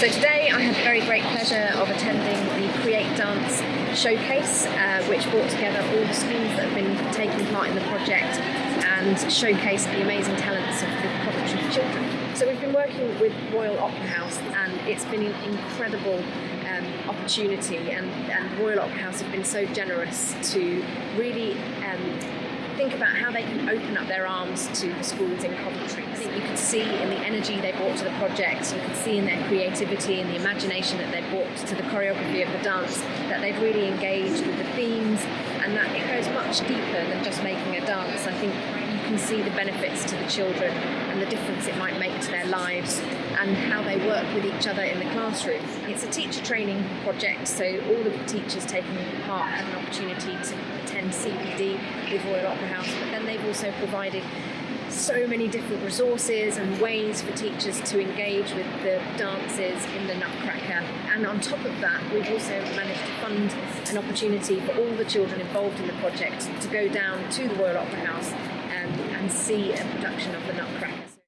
So today I had the very great pleasure of attending the Create Dance showcase, uh, which brought together all the schools that have been taking part in the project and showcased the amazing talents of the Coventry children. So we've been working with Royal Opera House and it's been an incredible um, opportunity and, and Royal Opera House have been so generous to really um, think about how they can open up their arms to the schools in Coventry. See in the energy they brought to the project, you could see in their creativity and the imagination that they brought to the choreography of the dance, that they've really engaged with the themes and that it goes much deeper than just making a dance. I think can see the benefits to the children and the difference it might make to their lives and how they work with each other in the classroom. It's a teacher training project, so all of the teachers taking part have an opportunity to attend CPD with Royal Opera House, but then they've also provided so many different resources and ways for teachers to engage with the dances in the Nutcracker. And on top of that, we've also managed to fund an opportunity for all the children involved in the project to go down to the Royal Opera House and see a production of the Nutcracker.